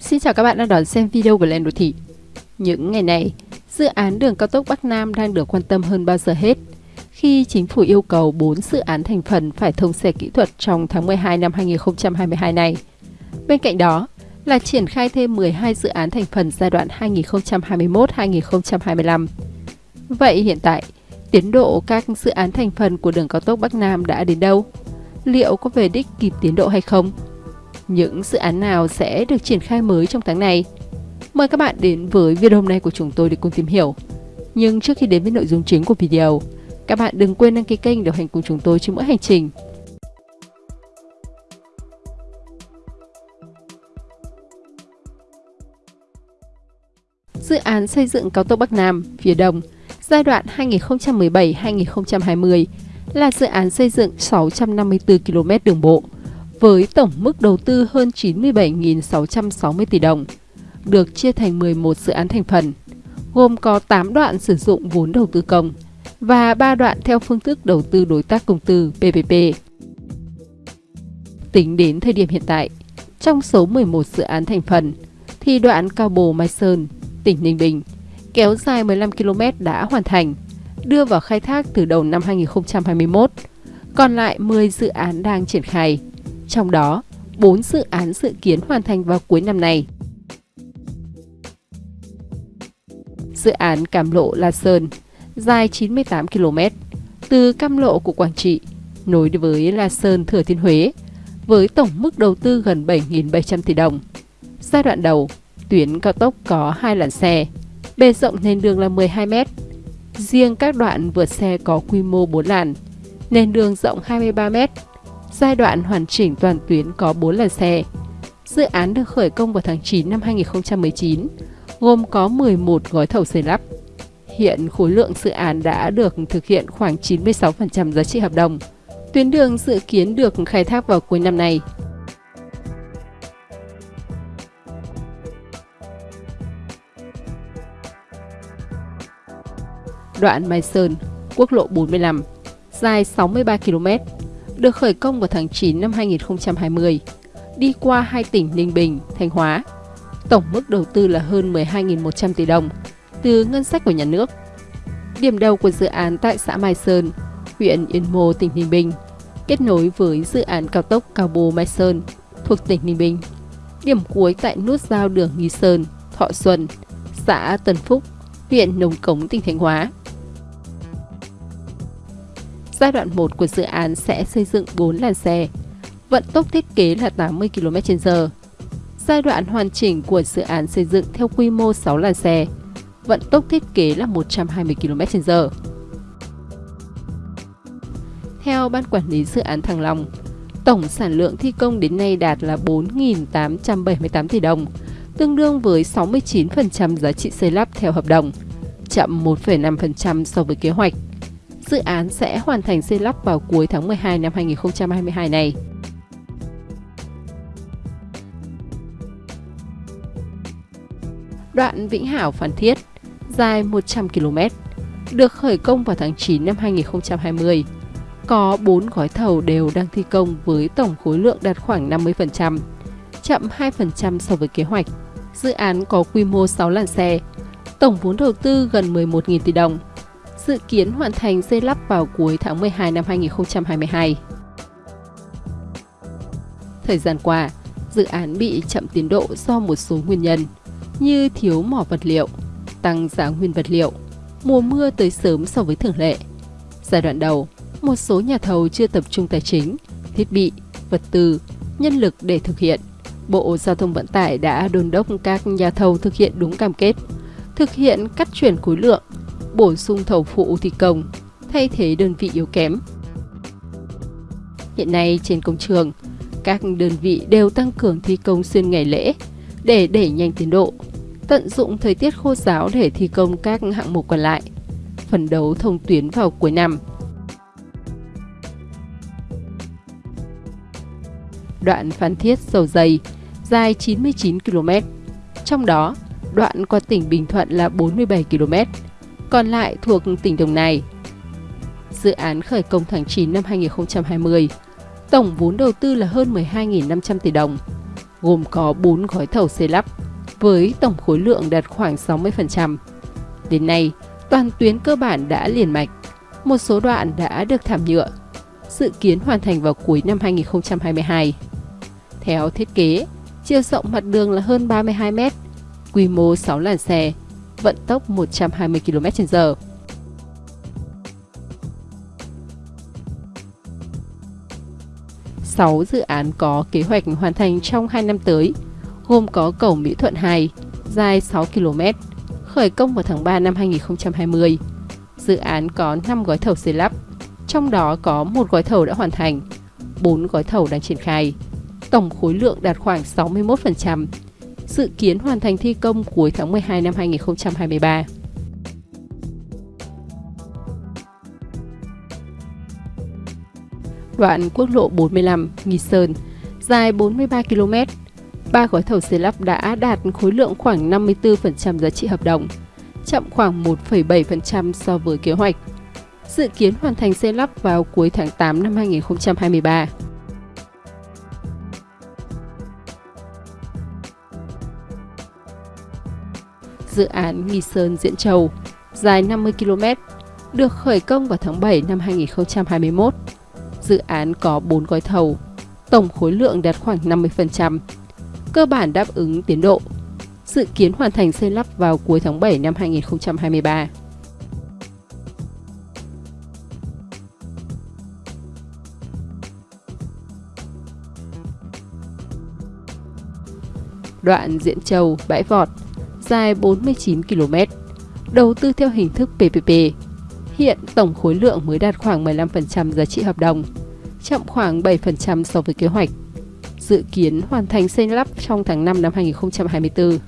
Xin chào các bạn đang đón xem video của Lên Đô Thị. Những ngày này, dự án đường cao tốc Bắc Nam đang được quan tâm hơn bao giờ hết khi chính phủ yêu cầu 4 dự án thành phần phải thông xe kỹ thuật trong tháng 12 năm 2022 này. Bên cạnh đó là triển khai thêm 12 dự án thành phần giai đoạn 2021-2025. Vậy hiện tại, tiến độ các dự án thành phần của đường cao tốc Bắc Nam đã đến đâu? Liệu có về đích kịp tiến độ hay không? Những dự án nào sẽ được triển khai mới trong tháng này. Mời các bạn đến với video hôm nay của chúng tôi để cùng tìm hiểu. Nhưng trước khi đến với nội dung chính của video, các bạn đừng quên đăng ký kênh để hành cùng chúng tôi trên mỗi hành trình. Dự án xây dựng cao tốc Bắc Nam, phía Đông, giai đoạn 2017-2020 là dự án xây dựng 654 km đường bộ, với tổng mức đầu tư hơn 97.660 tỷ đồng, được chia thành 11 dự án thành phần, gồm có 8 đoạn sử dụng vốn đầu tư công và 3 đoạn theo phương thức đầu tư đối tác công tư PPP. Tính đến thời điểm hiện tại, trong số 11 dự án thành phần, thì đoạn Cao Bồ Mai Sơn, tỉnh Ninh Bình, kéo dài 15 km đã hoàn thành, đưa vào khai thác từ đầu năm 2021. Còn lại 10 dự án đang triển khai trong đó 4 dự án dự kiến hoàn thành vào cuối năm nay. Dự án Cam Lộ La Sơn dài 98 km từ Cam Lộ của Quảng Trị nối với La Sơn Thừa Thiên Huế với tổng mức đầu tư gần 7.700 tỷ đồng. Giai đoạn đầu, tuyến cao tốc có hai làn xe, bề rộng nền đường là 12 m. Riêng các đoạn vượt xe có quy mô 4 làn, nền đường rộng 23 mét Giai đoạn hoàn chỉnh toàn tuyến có 4 làn xe. Dự án được khởi công vào tháng 9 năm 2019, gồm có 11 gói thầu xây lắp. Hiện khối lượng dự án đã được thực hiện khoảng 96% giá trị hợp đồng. Tuyến đường dự kiến được khai thác vào cuối năm nay. Đoạn Mai Sơn, quốc lộ 45, dài 63 km, được khởi công vào tháng 9 năm 2020, đi qua hai tỉnh Ninh Bình, Thanh Hóa. Tổng mức đầu tư là hơn 12.100 tỷ đồng từ ngân sách của nhà nước. Điểm đầu của dự án tại xã Mai Sơn, huyện Yên Mô, tỉnh Ninh Bình, kết nối với dự án cao tốc Cao Bồ Mai Sơn thuộc tỉnh Ninh Bình. Điểm cuối tại nút giao đường Nghi Sơn, Thọ Xuân, xã Tân Phúc, huyện Nông Cống, tỉnh Thanh Hóa. Giai đoạn 1 của dự án sẽ xây dựng 4 làn xe, vận tốc thiết kế là 80 km/h. Giai đoạn hoàn chỉnh của dự án xây dựng theo quy mô 6 làn xe, vận tốc thiết kế là 120 km/h. Theo Ban Quản lý Dự án Thăng Long, tổng sản lượng thi công đến nay đạt là 4.878 tỷ đồng, tương đương với 69% giá trị xây lắp theo hợp đồng, chậm 1,5% so với kế hoạch dự án sẽ hoàn thành xây lắp vào cuối tháng 12 năm 2022 này. Đoạn Vĩnh Hảo Phan Thiết dài 100 km, được khởi công vào tháng 9 năm 2020. Có 4 gói thầu đều đang thi công với tổng khối lượng đạt khoảng 50%, chậm 2% so với kế hoạch. Dự án có quy mô 6 làn xe, tổng vốn đầu tư gần 11.000 tỷ đồng, dự kiến hoàn thành xây lắp vào cuối tháng 12 năm 2022. Thời gian qua, dự án bị chậm tiến độ do một số nguyên nhân như thiếu mỏ vật liệu, tăng giá nguyên vật liệu, mùa mưa tới sớm so với thường lệ. Giai đoạn đầu, một số nhà thầu chưa tập trung tài chính, thiết bị, vật tư, nhân lực để thực hiện. Bộ Giao thông Vận tải đã đôn đốc các nhà thầu thực hiện đúng cam kết, thực hiện cắt chuyển khối lượng, bổ sung thầu phụ thi công, thay thế đơn vị yếu kém. Hiện nay trên công trường, các đơn vị đều tăng cường thi công xuyên ngày lễ để đẩy nhanh tiến độ, tận dụng thời tiết khô giáo để thi công các hạng mục còn lại, phần đấu thông tuyến vào cuối năm. Đoạn Phan Thiết Dầu Dày dài 99 km, trong đó đoạn qua tỉnh Bình Thuận là 47 km, còn lại thuộc tỉnh Đồng Nai. Dự án khởi công tháng 9 năm 2020, tổng vốn đầu tư là hơn 12.500 tỷ đồng. gồm có 4 gói thầu xây lắp với tổng khối lượng đạt khoảng 60%. Đến nay, toàn tuyến cơ bản đã liền mạch, một số đoạn đã được thảm nhựa, dự kiến hoàn thành vào cuối năm 2022. Theo thiết kế, chiều rộng mặt đường là hơn 32 m, quy mô 6 làn xe, vận tốc 120 km/h. Sáu dự án có kế hoạch hoàn thành trong 2 năm tới, gồm có cầu Mỹ Thuận 2, dài 6 km, khởi công vào tháng 3 năm 2020. Dự án có 5 gói thầu xây lắp, trong đó có một gói thầu đã hoàn thành, 4 gói thầu đang triển khai. Tổng khối lượng đạt khoảng 61%, dự kiến hoàn thành thi công cuối tháng 12 năm 2023. Đoạn quốc lộ 45 Nghi Sơn, dài 43 km, ba gói thầu xây lắp đã đạt khối lượng khoảng 54% giá trị hợp đồng, chậm khoảng 1,7% so với kế hoạch. Dự kiến hoàn thành xây lắp vào cuối tháng 8 năm 2023. Dự án Nghi Sơn Diễn Châu, dài 50 km, được khởi công vào tháng 7 năm 2021. Dự án có 4 gói thầu, tổng khối lượng đạt khoảng 50%, cơ bản đáp ứng tiến độ. Dự kiến hoàn thành xây lắp vào cuối tháng 7 năm 2023. Đoạn Diễn Châu, Bãi Vọt, dài 49 km, đầu tư theo hình thức PPP. Hiện tổng khối lượng mới đạt khoảng 15% giá trị hợp đồng, chậm khoảng 7% so với kế hoạch dự kiến hoàn thành xây lắp trong tháng 5 năm 2024.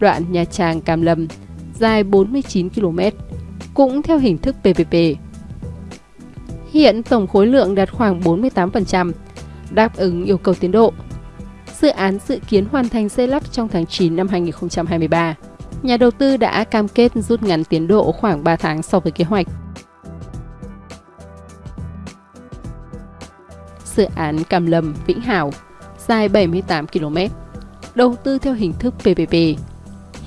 Đoạn Nha Trang Cam Lâm dài 49 km, cũng theo hình thức PPP. Hiện tổng khối lượng đạt khoảng 48%, đáp ứng yêu cầu tiến độ. Dự án dự kiến hoàn thành xây lắp trong tháng 9 năm 2023 nhà đầu tư đã cam kết rút ngắn tiến độ khoảng 3 tháng so với kế hoạch. Dự án Cam Lâm Vĩnh Hảo dài 78 km, đầu tư theo hình thức PPP.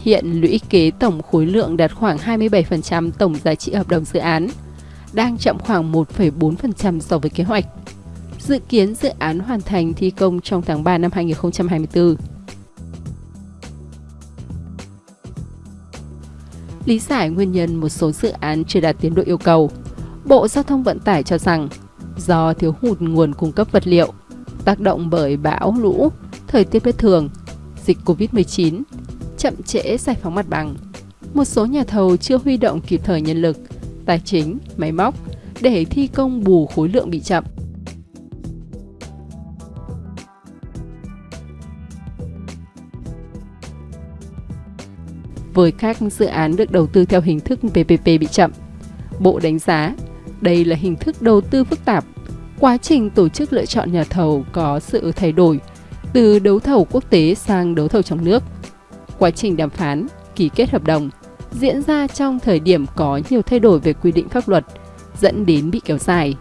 Hiện lũy kế tổng khối lượng đạt khoảng 27% tổng giá trị hợp đồng dự án, đang chậm khoảng 1,4% so với kế hoạch. Dự kiến dự án hoàn thành thi công trong tháng 3 năm 2024. lý giải nguyên nhân một số dự án chưa đạt tiến độ yêu cầu. Bộ Giao thông Vận tải cho rằng do thiếu hụt nguồn cung cấp vật liệu, tác động bởi bão, lũ, thời tiết bất thường, dịch Covid-19, chậm trễ giải phóng mặt bằng. Một số nhà thầu chưa huy động kịp thời nhân lực, tài chính, máy móc để thi công bù khối lượng bị chậm. với các dự án được đầu tư theo hình thức PPP bị chậm. Bộ đánh giá đây là hình thức đầu tư phức tạp. Quá trình tổ chức lựa chọn nhà thầu có sự thay đổi từ đấu thầu quốc tế sang đấu thầu trong nước. Quá trình đàm phán, ký kết hợp đồng diễn ra trong thời điểm có nhiều thay đổi về quy định pháp luật, dẫn đến bị kéo dài.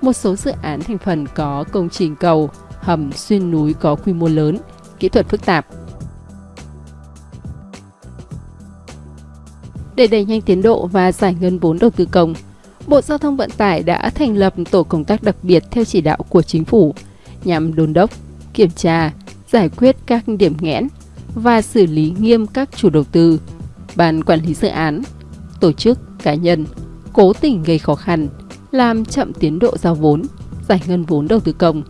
Một số dự án thành phần có công trình cầu, hầm xuyên núi có quy mô lớn, kỹ thuật phức tạp, Để đẩy nhanh tiến độ và giải ngân vốn đầu tư công, Bộ Giao thông Vận tải đã thành lập tổ công tác đặc biệt theo chỉ đạo của chính phủ nhằm đôn đốc, kiểm tra, giải quyết các điểm nghẽn và xử lý nghiêm các chủ đầu tư, ban quản lý dự án, tổ chức, cá nhân cố tình gây khó khăn, làm chậm tiến độ giao vốn, giải ngân vốn đầu tư công.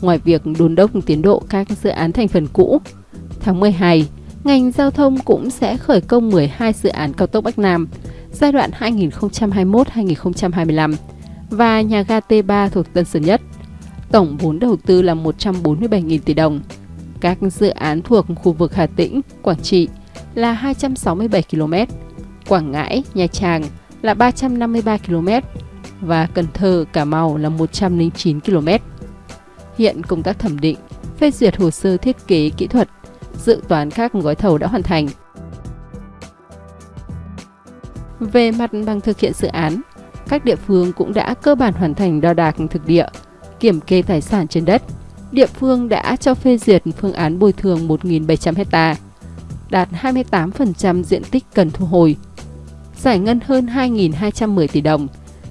Ngoài việc đôn đốc tiến độ các dự án thành phần cũ, tháng 12, ngành giao thông cũng sẽ khởi công 12 dự án cao tốc Bắc Nam giai đoạn 2021-2025 và nhà ga T3 thuộc Tân Sơn Nhất. Tổng vốn đầu tư là 147.000 tỷ đồng. Các dự án thuộc khu vực Hà Tĩnh, Quảng Trị là 267 km, Quảng Ngãi, Nha Trang là 353 km và Cần Thơ, Cà Mau là 109 km. Hiện công tác thẩm định, phê duyệt hồ sơ thiết kế kỹ thuật dự toán các gói thầu đã hoàn thành. Về mặt bằng thực hiện dự án, các địa phương cũng đã cơ bản hoàn thành đo đạc thực địa, kiểm kê tài sản trên đất. Địa phương đã cho phê duyệt phương án bồi thường 1.700 hecta, đạt 28% diện tích cần thu hồi, giải ngân hơn 2.210 tỷ đồng,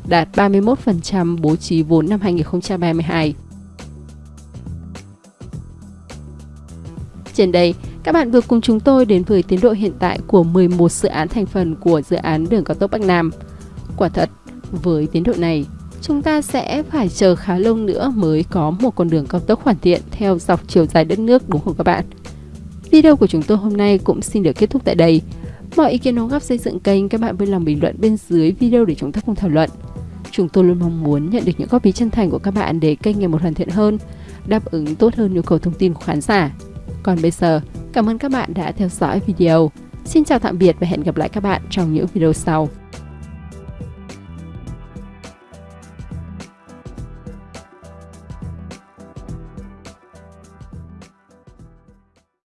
đạt 31% bố trí vốn năm 2022. Trên đây, các bạn vừa cùng chúng tôi đến với tiến độ hiện tại của 11 dự án thành phần của dự án đường cao tốc Bắc Nam. Quả thật, với tiến độ này, chúng ta sẽ phải chờ khá lâu nữa mới có một con đường cao tốc hoàn thiện theo dọc chiều dài đất nước đúng không các bạn? Video của chúng tôi hôm nay cũng xin được kết thúc tại đây. Mọi ý kiến đóng góp xây dựng kênh các bạn vui lòng bình luận bên dưới video để chúng ta cùng thảo luận. Chúng tôi luôn mong muốn nhận được những góp ý chân thành của các bạn để kênh ngày một hoàn thiện hơn, đáp ứng tốt hơn nhu cầu thông tin của khán giả. Còn bây giờ, cảm ơn các bạn đã theo dõi video. Xin chào tạm biệt và hẹn gặp lại các bạn trong những video sau.